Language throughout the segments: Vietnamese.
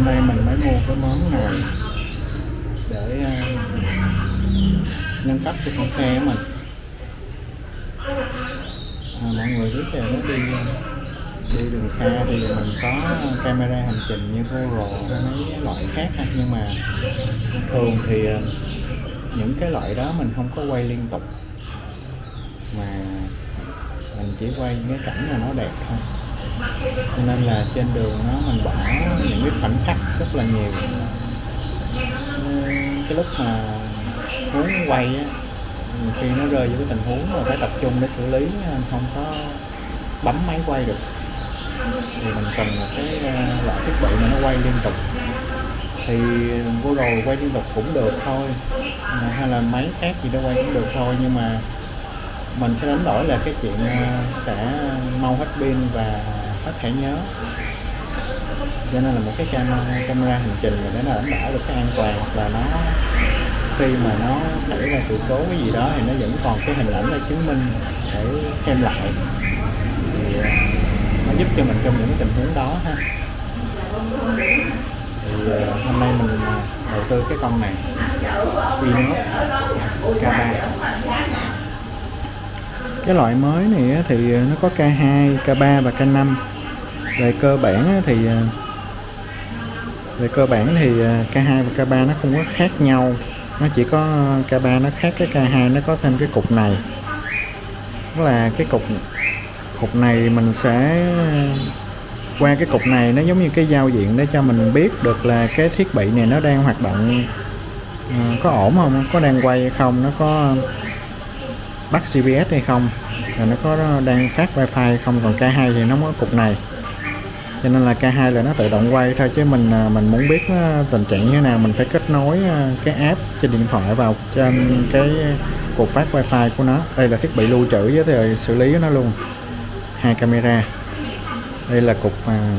hôm nay mình mới mua cái món này để uh, nâng cấp cho con xe của mình. À, mọi người biết là nó đi đi đường xa thì mình có camera hành trình như GoPro hay mấy loại khác ha. nhưng mà thường thì à, những cái loại đó mình không có quay liên tục. Mà mình chỉ quay những cái cảnh mà nó đẹp thôi cho nên là trên đường nó mình bỏ những cái khoảnh khắc rất là nhiều. Ờ, cái lúc mà muốn quay á, khi nó rơi vào cái tình huống mà phải tập trung để xử lý không có bấm máy quay được. Thì mình cần một cái ờ, loại thiết bị mà nó quay liên tục. Thì vô rồi quay liên tục cũng được thôi hay là máy khác gì đó quay cũng được thôi. Nhưng mà mình sẽ đánh đổi là cái chuyện ờ, sẽ mau hết pin và hết thẻ nhớ. Cho nên là một cái camera, camera hành trình mà để nó đảm bảo được cái an toàn hoặc là nó khi mà nó xảy ra sự cố cái gì đó thì nó vẫn còn cái hình ảnh để chứng minh để xem lại. Thì ờ, nó giúp cho mình trong những tình huống đó ha. Thì ờ, hôm nay mình ờ, đầu tư cái con này. Vinos K3 cái loại mới này thì nó có K2, K3 và K5 À, về cơ bản thì về cơ bản thì K2 và K3 nó không có khác nhau. Nó chỉ có à, K3 nó khác, cái K2 nó có thêm cái cục này. Đó là cái cục cục này mình sẽ, qua cái cục này nó giống như cái giao diện để cho mình biết được là cái thiết bị này nó đang hoạt động à, có ổn không, có đang quay hay không, nó có bắt GPS hay không, rồi nó có đang phát wifi hay không. Còn K2 thì nó có cục này cho nên là K2 là nó tự động quay thôi, chứ mình à, mình muốn biết à, tình trạng như thế nào, mình phải kết nối à, cái app trên điện thoại vào trên cái cục phát wifi của nó. Đây là thiết bị lưu trữ, với thời xử lý nó luôn. Hai camera. Đây là cục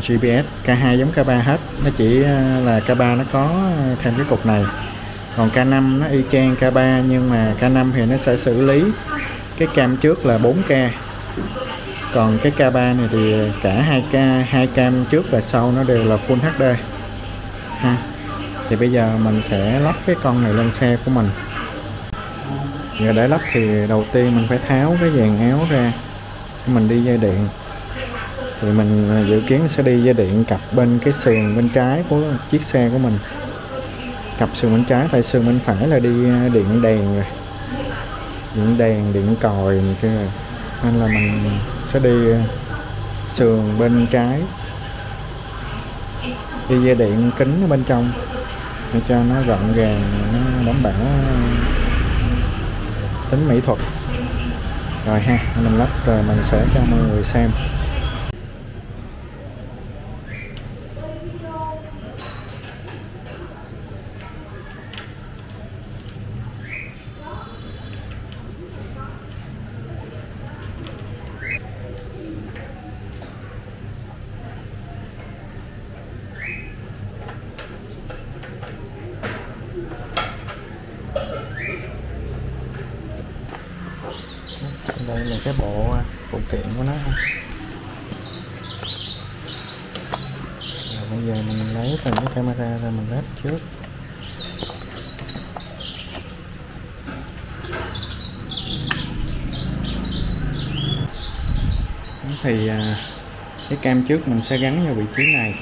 GPS K2 giống K3 hết. Nó chỉ là K3 nó có thêm cái cục này. Còn K5 nó y chang K3 nhưng mà K5 thì nó sẽ xử lý cái cam trước là 4K còn cái K3 này thì cả hai k hai cam trước và sau nó đều là Full HD ha. Thì bây giờ mình sẽ lắp cái con này lên xe của mình. Giờ để lắp thì đầu tiên mình phải tháo cái dàn áo ra, mình đi dây điện. Thì mình à, dự kiến sẽ đi dây điện cặp bên cái sườn bên trái của chiếc xe của mình. Cặp sườn bên trái tại sườn bên phải là đi à, điện đèn rồi. Điện đèn, điện còi này kia rồi. Nên là mình sẽ đi ờ, sườn bên trái. Đi dây điện kính ở bên trong, để cho nó gọn gàng nó đảm bảo ờ, tính mỹ thuật. Rồi ha, mình lắp rồi mình sẽ cho mọi người xem đây là cái bộ phụ kiện của nó rồi bây giờ mình lấy từng cái camera ra mình lắp trước thì à, cái cam trước mình sẽ gắn vào vị trí này.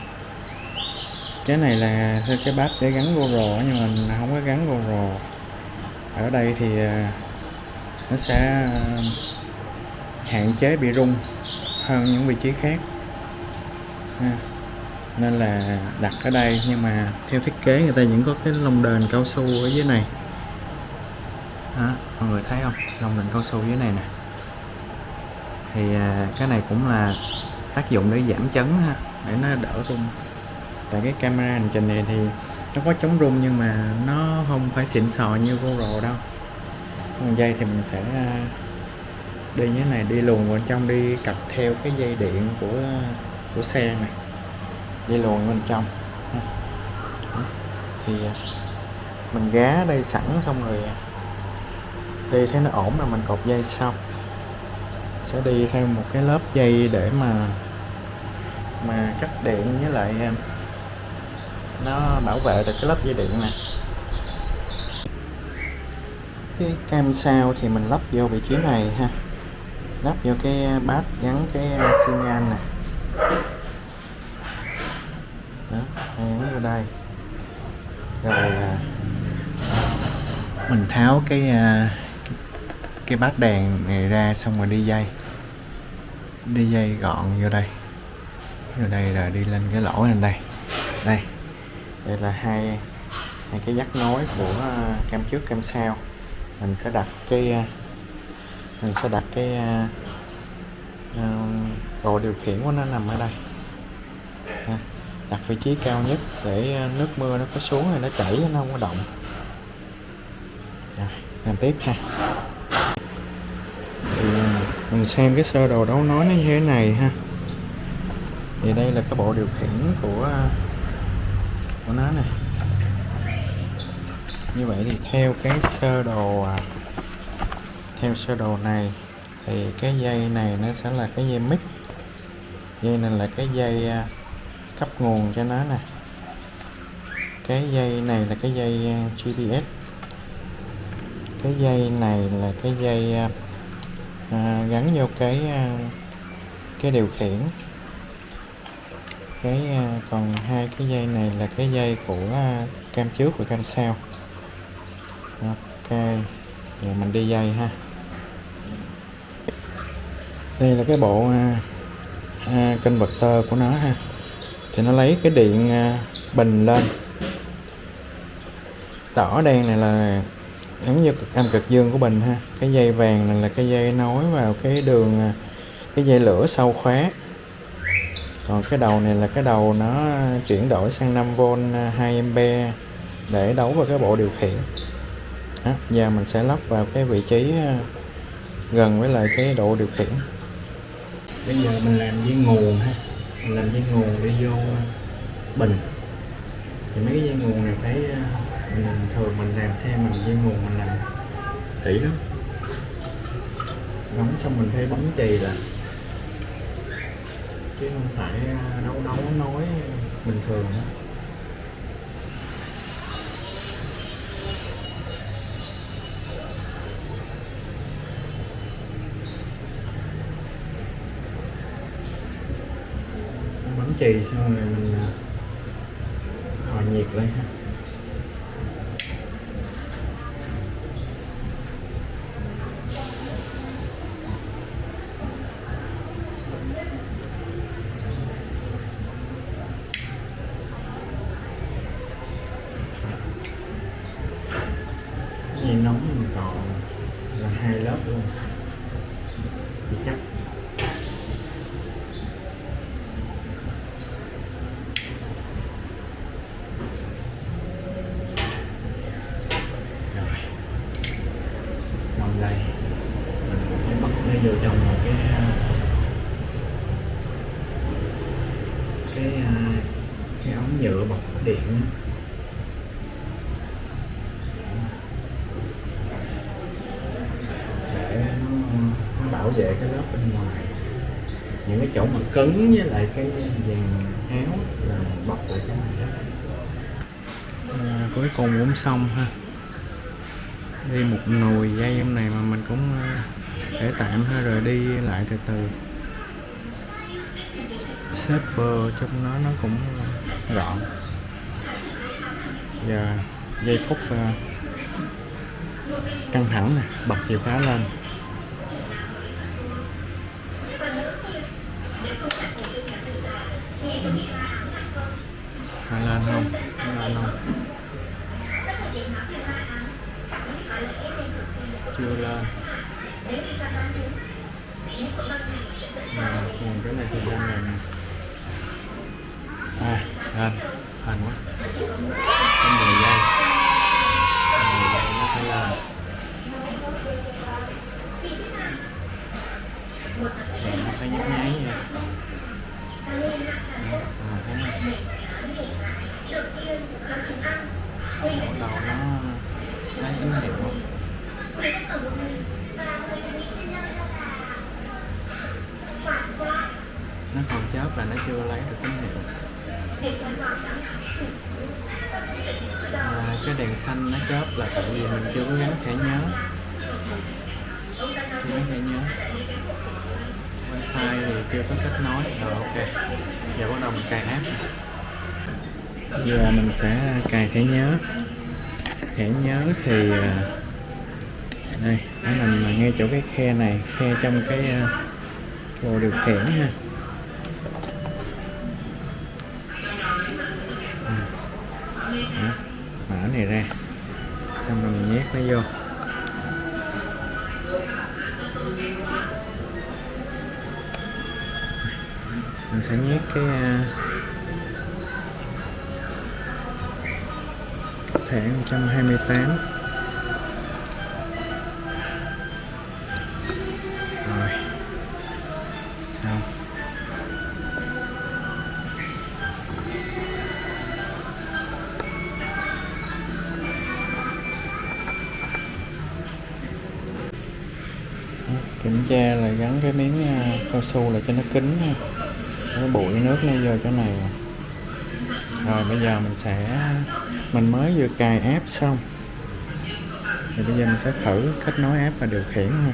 Cái này là theo cái bát để gắn GoPro nhưng mình không có gắn GoPro ở đây thì à, nó sẽ à, hạn chế bị rung hơn những vị trí khác. Ha. nên là đặt ở đây nhưng mà theo thiết kế người ta vẫn có cái lông đền cao su ở dưới này. Đó, mọi người thấy không? Lông đền cao su dưới này nè thì à, cái này cũng là tác dụng để giảm chấn ha, để nó đỡ rung. Tại cái camera hành trình này thì nó có chống rung nhưng mà nó không phải xịn sò như GoPro đâu. Con dây thì mình sẽ à, đi như thế này, đi luồn bên trong, đi cặp theo cái dây điện của à, của xe này. Đi luồn bên trong. Thì mình gá đây sẵn xong rồi đi thấy nó ổn là mình cột dây sau sẽ đi theo một cái lớp dây để mà mà cắt điện với lại nó bảo vệ được cái lớp dây điện nè cái cam sao thì mình lắp vô vị trí này ha. Lắp vô cái bát gắn cái xi nhan nè. Đó gắn vô đây. Rồi à, mình tháo cái à, cái bát đèn này ra xong rồi đi dây đi dây gọn vô đây. Vô đây là đi lên cái lỗ lên đây. Đây. Đây là hai hai cái dắt nối của à, cam trước cam sau. Mình sẽ đặt cái à, mình sẽ đặt cái uh, điều khiển của nó nằm ở đây. Đặt vị trí cao nhất để nước mưa nó có xuống thì nó chảy nó không có động. Rồi làm tiếp ha mình xem cái sơ đồ đấu nói nó như thế này ha. Thì đây là cái bộ điều khiển của của nó này. Như vậy thì theo cái sơ đồ à, theo sơ đồ này thì cái dây này nó sẽ là cái dây mic. Dây này là cái dây à, cấp nguồn cho nó nè. Cái dây này là cái dây à, GPS cái dây này là cái dây à, gắn vô cái à, cái điều khiển. Cái à, còn hai cái dây này là cái dây của à, cam trước và cam sau ok giờ mình đi dây ha. Đây là cái bộ à, à, sơ của nó ha. Thì nó lấy cái điện à, bình lên. Đỏ đen này là giống như cực âm cực dương của bình ha cái dây vàng này là cái dây nối vào cái đường à, cái dây lửa sau khóa còn cái đầu này là cái đầu nó chuyển đổi sang 5V 2A à, để đấu vào cái bộ điều khiển. Đó, giờ mình sẽ lắp vào cái vị trí à, gần với lại cái độ điều khiển. Bây giờ mình làm với nguồn ha mình làm với nguồn để vô bình. Thì mấy cái dây nguồn này phải mình thường mình làm xe mình dây nguồn mình làm. Kỹ lắm. Gắn xong mình phải bấm chì là chứ không phải đấu đấu nói bình thường đó. chì xong rồi mình à, hòa nhiệt lên ha gì nóng mình còn là hai lớp luôn thì chắc đây mình phải bắt nó vô trong một cái cái cái ống nhựa bọc điện để nó, nó bảo vệ cái lớp bên ngoài những cái chỗ mà cứng với lại cái vàng áo là bọc lại cái này à, cuối cùng cũng xong ha. Đi một nồi dây trong này mà mình cũng à, để tạm ha rồi đi lại từ từ. Shaper trong nó nó cũng gọn giờ giây phút à, căng thẳng nè bật chìa khóa lên. Lên không? Lên không chưa lên. À, còn cái này thì đang là à lên thành quá. Trong 10 giây. 10 giây nó phải lên Rồi nó phải nhấp nháy nha. À, thấy không? Bắt đầu nó lấy tín hiệu nó còn chớp là nó chưa lấy được tín hiệu. À, cái đèn xanh nó chớp là tại vì mình chưa có gắn thẻ nhớ. Chưa gắn thẻ nhớ. Wifi thì chưa có kết nối. Rồi ok. Giờ bắt đầu mình cài app giờ à, mình sẽ cài thẻ nhớ. Thẻ nhớ thì à, đây nó nằm ngay chỗ cái khe này khe trong cái à, bộ điều khiển ha. Đó, mở này ra xong rồi mình nhét nó vô. Mình sẽ nhét cái thẻ 128 rồi. Xong kiểm tra là gắn cái miếng à, cao su là cho nó kín cái bụi nước nó vô chỗ này rồi, bây giờ mình sẽ mình mới vừa cài app xong. Thì bây giờ mình sẽ thử kết nối app và điều khiển ha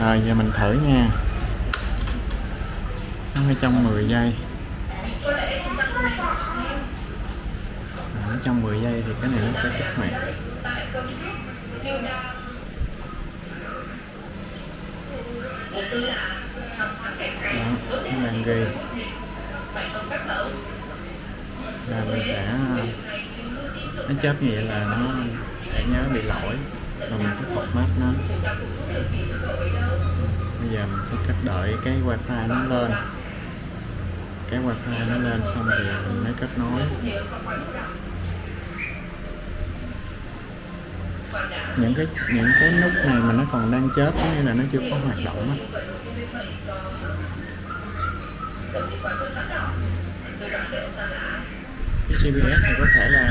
rồi, giờ mình thử nha. Nó ở trong 10 giây. Ở trong 10 giây thì cái này nó sẽ kích hoạt. Đó, nó đang ghi là mình sẽ, nó chớp như vậy là nó sẽ nhớ bị lỗi và mình cứ format nó. Bây giờ mình sẽ cách đợi cái wifi nó lên. Cái wifi nó lên xong thì mình mới kết nối. Những cái những cái nút này mà nó còn đang chớp có nghĩa là nó chưa có hoạt động á cái CPS này có thể là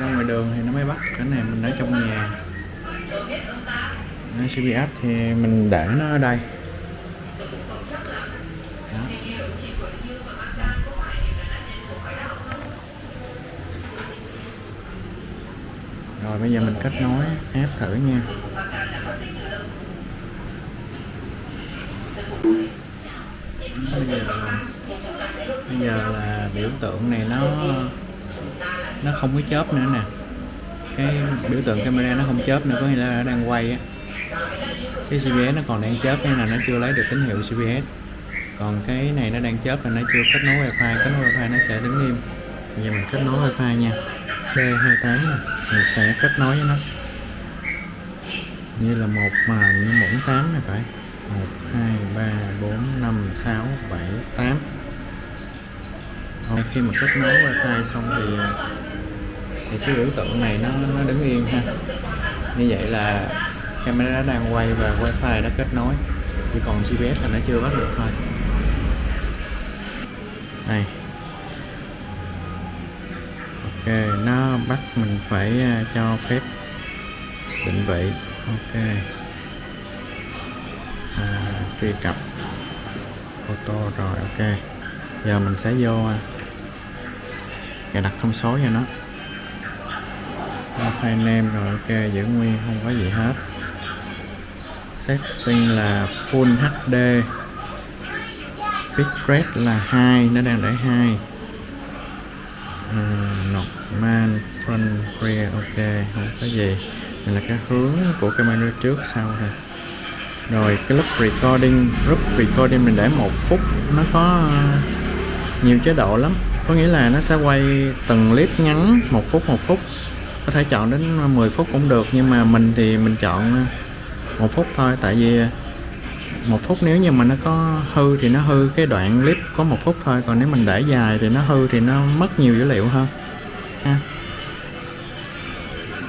ra ngoài đường thì nó mới bắt. Cái này mình ở trong nhà. Cái CPS thì mình để nó ở đây. Đó. rồi, bây giờ mình kết nối app thử nha. Bây giờ bây giờ là biểu tượng này nó nó không có chớp nữa nè. Cái biểu tượng camera nó không chớp nữa, có nghĩa là nó đang quay á. Cái CPS nó còn đang chớp hay là nó chưa lấy được tín hiệu CPS còn cái này nó đang chớp là nó chưa kết nối wifi, kết nối wifi nó sẽ đứng im. Bây giờ mình kết nối wifi nha. B28 này mình sẽ kết nối với nó. Như là một mà như muỗng 8 này phải. 1 2 3 4 5 6 7 8 không khi mà kết nối wifi xong thì à, thì cái biểu tượng này nó nó đứng yên ha. Như vậy là camera đang quay và wifi đã kết nối. Chỉ còn GPS là nó chưa bắt được thôi. Này ok nó bắt mình phải à, cho phép định vị. Ok. À, truy cập photo rồi ok. Giờ mình sẽ vô à, cài đặt thông số cho nó. File name rồi ok giữ nguyên không có gì hết. Setting là full HD bitrate là 2 nó đang để 2 à, ừ, normal front rear ok không có gì. Này là cái hướng của camera trước sau thôi rồi cái lúc recording lúc recording mình để một phút nó có ờ, nhiều chế độ lắm có nghĩa là nó sẽ quay từng clip ngắn, một phút một phút. Có thể chọn đến 10 phút cũng được, nhưng mà mình thì mình chọn ờ, một phút thôi. Tại vì ờ, một phút nếu như mà nó có hư thì nó hư cái đoạn clip có một phút thôi. Còn nếu mình để dài thì nó hư thì nó mất nhiều dữ liệu hơn. Ha.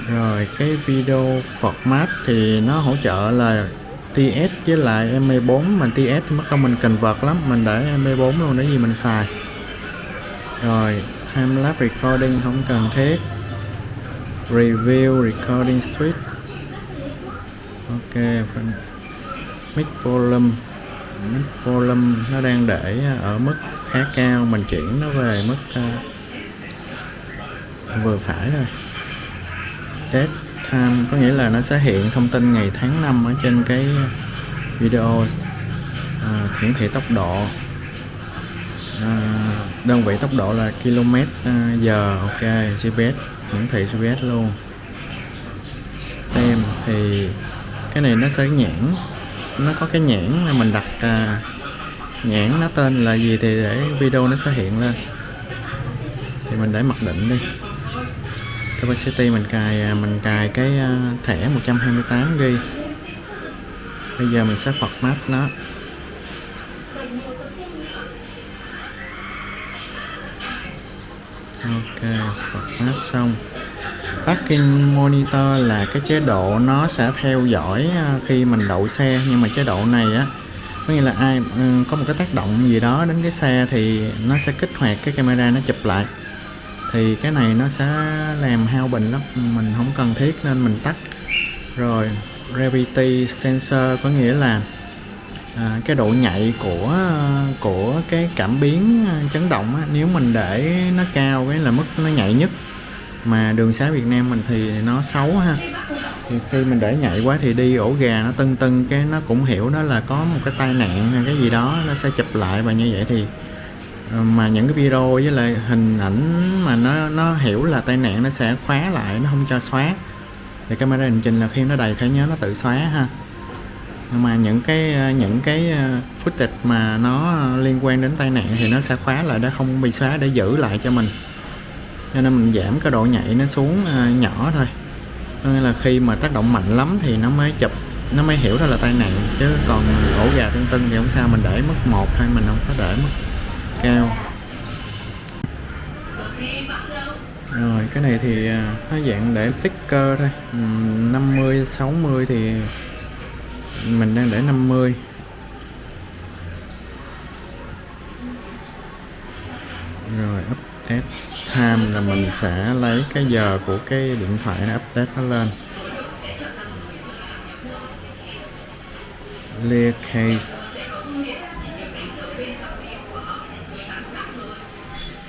Rồi, cái video format thì nó hỗ trợ là TS với lại MP4 mà TS mất công mình cần vật lắm, mình để MP4 luôn, để gì mình xài rồi time lapse recording không cần thiết. Review recording switch ok mic volume. Mic volume nó đang để ở mức khá cao. Mình chuyển nó về mức uh, vừa phải rồi. date time có nghĩa là nó sẽ hiện thông tin ngày tháng năm ở trên cái video à, hiển thị tốc độ. À, đơn vị tốc độ là km à, giờ ok GPS hiển thị GPS luôn. Tem thì cái này nó sẽ nhãn nó có cái nhãn là mình đặt à, nhãn nó tên là gì thì để video nó sẽ hiện lên. Thì mình để mặc định đi. Capacity mình cài à, mình cài cái à, thẻ 128g. bây giờ mình sẽ format nó. Ok format xong. Parking monitor là cái chế độ nó sẽ theo dõi à, khi mình đậu xe, nhưng mà chế độ này á, có nghĩa là ai ừ, có một cái tác động gì đó đến cái xe thì nó sẽ kích hoạt cái camera nó chụp lại. Thì cái này nó sẽ làm hao bình lắm, mình không cần thiết nên mình tắt. Rồi, gravity sensor có nghĩa là à, cái độ nhạy của của cái cảm biến à, chấn động á, nếu mình để nó cao cái là mức nó nhạy nhất. Mà đường xá Việt Nam mình thì nó xấu ha. Thì khi mình để nhạy quá thì đi ổ gà nó tưng tưng cái nó cũng hiểu đó là có một cái tai nạn hay cái gì đó nó sẽ chụp lại và như vậy thì ờ, mà những cái video với lại hình ảnh mà nó nó hiểu là tai nạn nó sẽ khóa lại nó không cho xóa. Thì camera hành trình là khi nó đầy thấy nhớ nó tự xóa ha mà những cái ờ, những cái ờ, footage mà nó ờ, liên quan đến tai nạn thì nó sẽ khóa lại để không bị xóa để giữ lại cho mình. Cho nên mình giảm cái độ nhạy nó xuống nhỏ thôi. Nên là khi mà tác động mạnh lắm thì nó mới chụp, nó mới hiểu đó là tai nạn. Chứ còn ổ gà tưng tưng thì không sao, mình để mất một thôi, mình không có để mất cao. Rồi, cái này thì nó dạng để sticker thôi. 50 60 thì mình đang để 50 rồi update time là mình sẽ lấy cái giờ của cái điện thoại nó update nó lên. Clear case.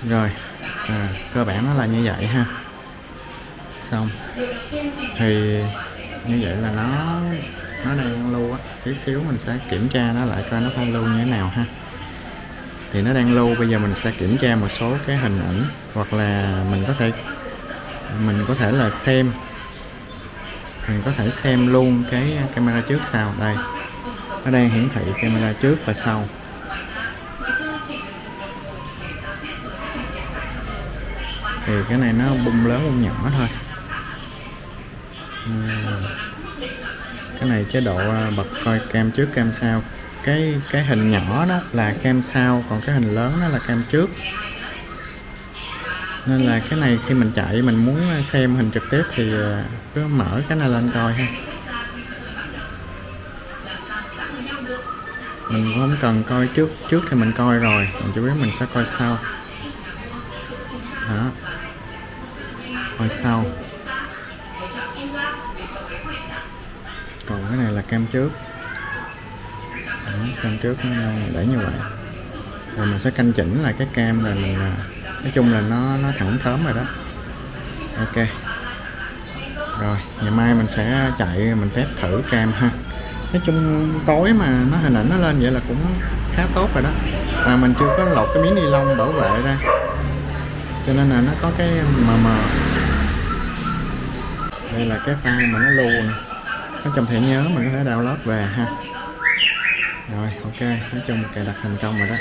Rồi à, cơ bản nó là như vậy ha. Xong. Thì như vậy là nó nó đang lưu á. Tí xíu mình sẽ kiểm tra nó lại coi nó đang lưu như thế nào ha. Thì nó đang lưu, bây giờ mình sẽ kiểm tra một số cái hình ảnh hoặc là mình có thể, mình có thể là xem. Mình có thể xem luôn cái camera trước sau. Đây, nó đang hiển thị camera trước và sau. Thì cái này nó bung lớn bung nhỏ thôi cái này chế độ à, bật coi cam trước cam sau. Cái cái hình nhỏ đó là cam sau, còn cái hình lớn đó là cam trước. Nên là cái này khi mình chạy, mình muốn à, xem hình trực tiếp thì à, cứ mở cái này lên coi ha. Mình không cần coi trước trước thì mình coi rồi. Mình chỉ biết mình sẽ coi sau. Đó. Coi sau. Cái này là cam trước. Đó, cam trước nó để như vậy. Rồi mình sẽ canh chỉnh lại cái cam là mình nói chung là nó nó thẳng thớm rồi đó. Ok. Rồi ngày mai mình sẽ chạy mình test thử cam ha. Nói chung tối mà nó hình ảnh nó lên vậy là cũng khá tốt rồi đó. Và mình chưa có lột cái miếng ni lông bảo vệ ra. Cho nên là nó có cái mờ mờ. Đây là cái file mà nó lưu nè nó trong thẻ nhớ mình có thể download về ha. Rồi, ok. Nói chung cài đặt thành công rồi đó.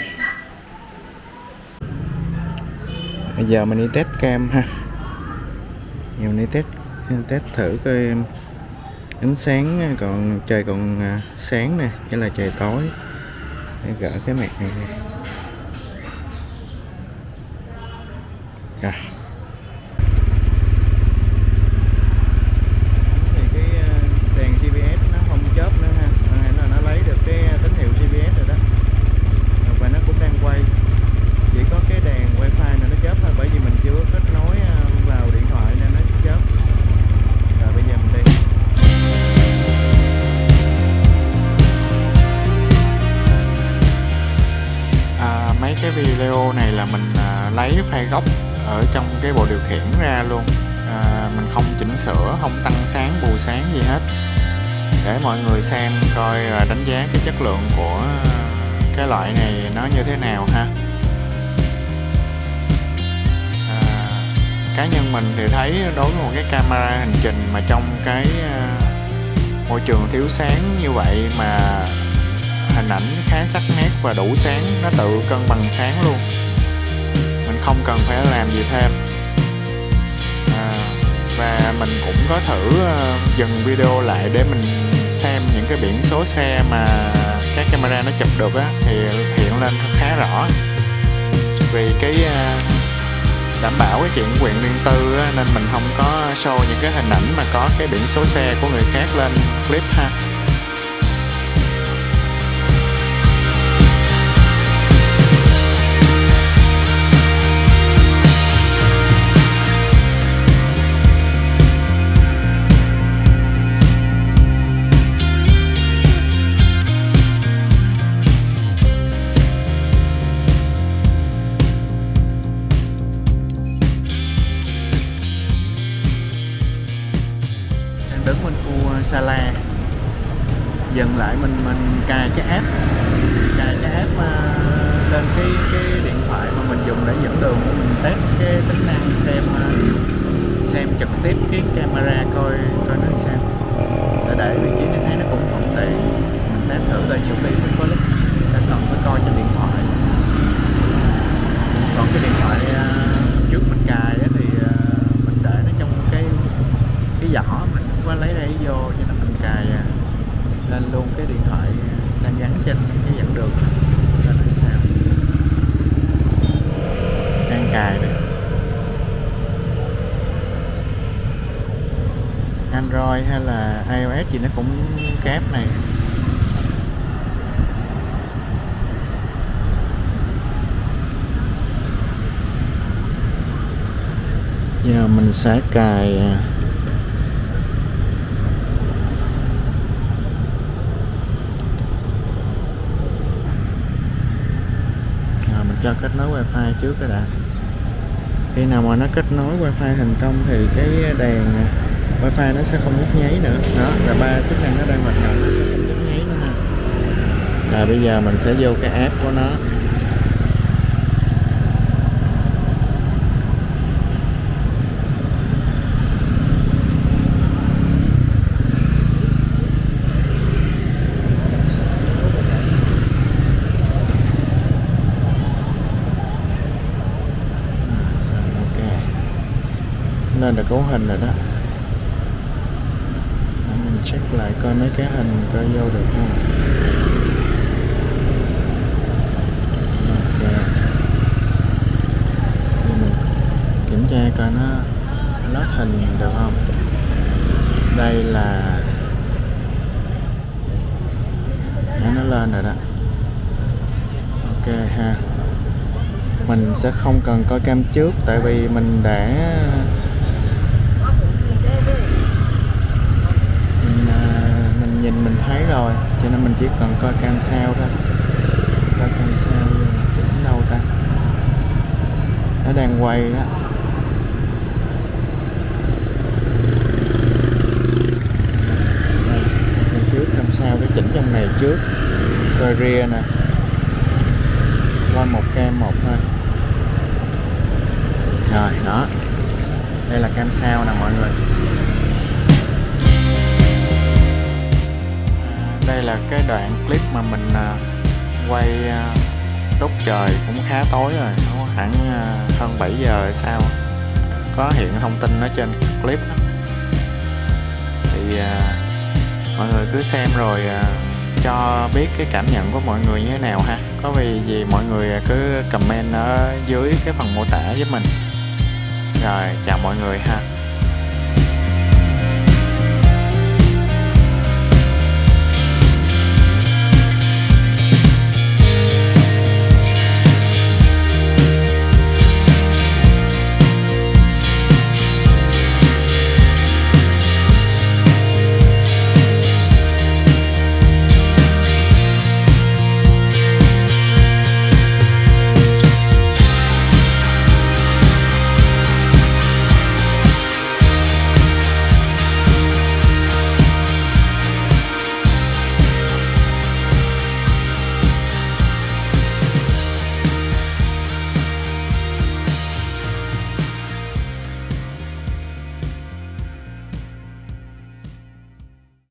Bây giờ mình đi test cam ha. Giờ mình đi test test thử coi ánh sáng, còn trời còn à, sáng nè nghĩa là trời tối. Để gỡ cái mặt này rồi. Video này là mình à, lấy file gốc ở trong cái bộ điều khiển ra luôn. À, mình không chỉnh sửa không tăng sáng bù sáng gì hết. Để mọi người xem coi và đánh giá cái chất lượng của cái loại này nó như thế nào ha. À, cá nhân mình thì thấy đối với một cái camera hành trình mà trong cái à, môi trường thiếu sáng như vậy mà hình ảnh khá sắc nét và đủ sáng nó tự cân bằng sáng luôn. Mình không cần phải làm gì thêm. À, và mình cũng có thử ờ, dừng video lại để mình xem những cái biển số xe mà các camera nó chụp được á thì hiện lên khá rõ. Vì cái ờ, đảm bảo cái chuyện quyền riêng tư á, nên mình không có show những cái hình ảnh mà có cái biển số xe của người khác lên clip ha. Dừng lại mình mình cài cái app cài cái app uh, lên cái cái điện thoại mà mình dùng để dẫn đường mình test cái tính năng xem uh, xem trực tiếp cái camera coi coi nó xem sao. Để để vị trí này thấy nó cũng thuận tiện mình test thử là nhiều khi mình có lúc sẽ cần phải coi trên điện thoại. Còn cái điện thoại uh, trước mình cài ấy, thì uh, mình để nó trong cái cái giỏ mình không có lấy đây vô cho nên mình cài uh, lên luôn cái điện thoại đang gắn trên cái dẫn đường lên là sao đang cài này. Android hay là iOS gì nó cũng kép này. Giờ mình sẽ cài à, à, mình cho kết nối wifi trước cái đã. Khi nào mà nó kết nối wifi thành công thì cái đèn à, wifi nó sẽ không nhấp nháy nữa. Đó, là ba chức năng nó đang hoạt động, nó sẽ không nhấp nháy nữa nè là bây giờ mình sẽ vô cái app của nó ok nên là cấu hình rồi đó. Mình check lại coi mấy cái hình coi vô được không. Ok. Để mình kiểm tra coi nó lót hình được không. Đây là Đấy, nó lên rồi đó. Ok ha. Mình sẽ không cần coi cam trước tại vì mình đã mình, à, mình nhìn mình thấy rồi, cho nên mình chỉ cần coi cam sau thôi. Coi cam sau chỉnh đâu ta? Nó đang quay đó. Đây trước cam sau cái chỉnh trong này trước. Coi rear nè. Coi một cam một thôi. Rồi, đó. Đây là cam sau nè mọi người. Đây là cái đoạn clip mà mình à, quay đốt lúc trời cũng khá tối rồi, nó khoảng à, hơn 7 giờ sao có hiện thông tin ở trên clip đó. thì mọi người cứ xem rồi cho biết cái cảm nhận của mọi người như thế nào ha. Có vì gì mọi người cứ comment ở dưới cái phần mô tả với mình. Rồi, chào mọi người ha.